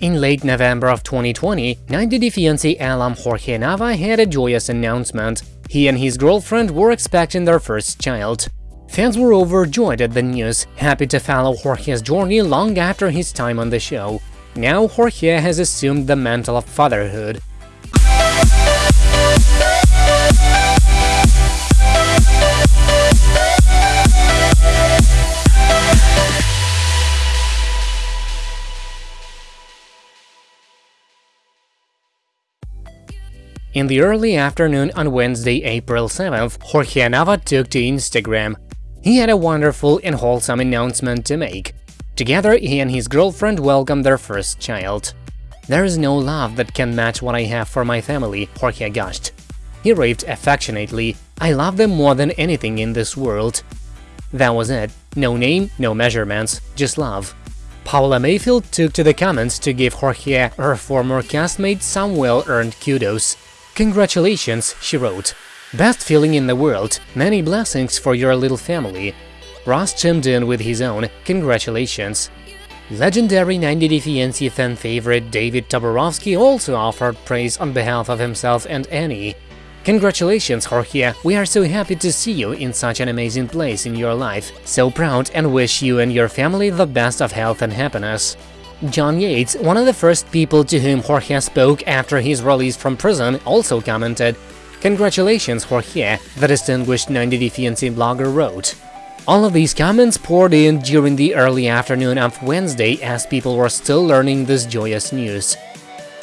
In late November of 2020, 90 Day Fiancé alum Jorge Nava had a joyous announcement. He and his girlfriend were expecting their first child. Fans were overjoyed at the news, happy to follow Jorge's journey long after his time on the show. Now Jorge has assumed the mantle of fatherhood. In the early afternoon on Wednesday, April 7th, Jorge Nava took to Instagram. He had a wonderful and wholesome announcement to make. Together, he and his girlfriend welcomed their first child. There is no love that can match what I have for my family, Jorge gushed. He raved affectionately, I love them more than anything in this world. That was it. No name, no measurements, just love. Paola Mayfield took to the comments to give Jorge her former castmate some well-earned kudos. Congratulations, she wrote. Best feeling in the world, many blessings for your little family. Russ chimed in with his own congratulations. Legendary 90 Day Fiancé fan favorite David Toborowsky also offered praise on behalf of himself and Annie. Congratulations, Jorge, we are so happy to see you in such an amazing place in your life, so proud and wish you and your family the best of health and happiness. John Yates, one of the first people to whom Jorge spoke after his release from prison, also commented, Congratulations, Jorge, the distinguished 90 Day blogger wrote. All of these comments poured in during the early afternoon of Wednesday as people were still learning this joyous news.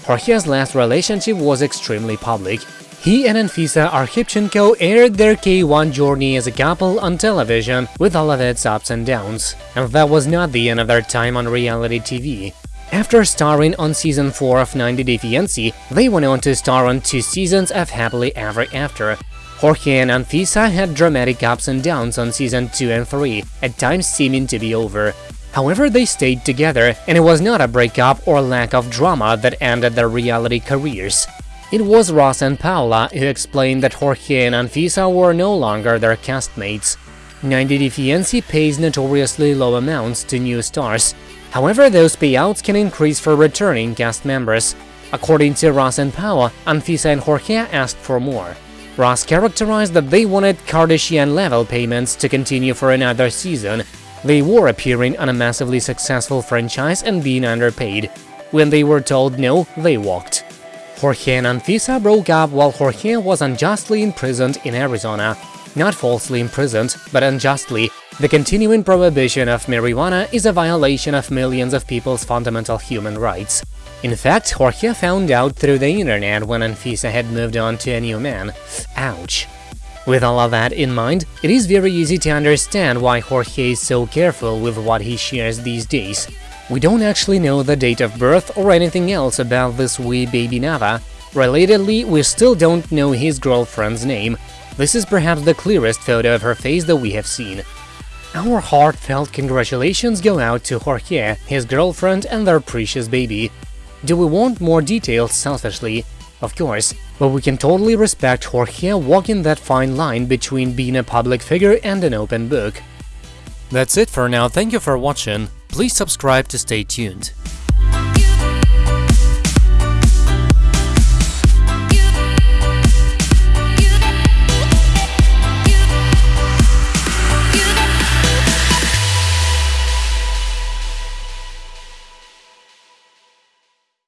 Jorge's last relationship was extremely public. He and Anfisa Arkhipchenko aired their K1 journey as a couple on television, with all of its ups and downs. And that was not the end of their time on reality TV. After starring on season 4 of 90 Day Fiancé, they went on to star on two seasons of Happily Ever After. Jorge and Anfisa had dramatic ups and downs on season 2 and 3, at times seeming to be over. However, they stayed together, and it was not a breakup or lack of drama that ended their reality careers. It was Russ and Paola who explained that Jorge and Anfisa were no longer their castmates. 90 Day pays notoriously low amounts to new stars. However, those payouts can increase for returning cast members. According to Russ and Paola, Anfisa and Jorge asked for more. Russ characterized that they wanted Kardashian-level payments to continue for another season. They were appearing on a massively successful franchise and being underpaid. When they were told no, they walked. Jorge and Anfisa broke up while Jorge was unjustly imprisoned in Arizona. Not falsely imprisoned, but unjustly. The continuing prohibition of marijuana is a violation of millions of people's fundamental human rights. In fact, Jorge found out through the internet when Anfisa had moved on to a new man. Ouch. With all of that in mind, it is very easy to understand why Jorge is so careful with what he shares these days. We don't actually know the date of birth or anything else about this wee baby Nava. Relatedly, we still don't know his girlfriend's name. This is perhaps the clearest photo of her face that we have seen. Our heartfelt congratulations go out to Jorge, his girlfriend and their precious baby. Do we want more details selfishly? Of course, but we can totally respect Jorge walking that fine line between being a public figure and an open book. That's it for now, thank you for watching. Please subscribe to stay tuned.